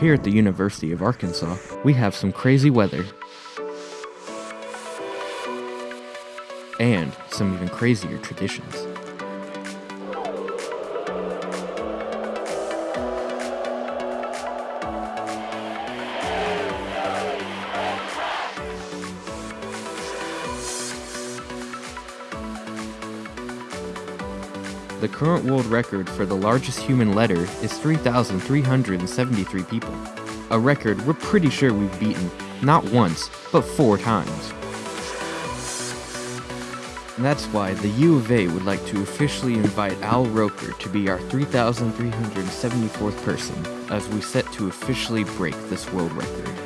Here at the University of Arkansas, we have some crazy weather. And some even crazier traditions. The current world record for the largest human letter is 3,373 people. A record we're pretty sure we've beaten not once, but four times. And that's why the U of A would like to officially invite Al Roker to be our 3,374th person as we set to officially break this world record.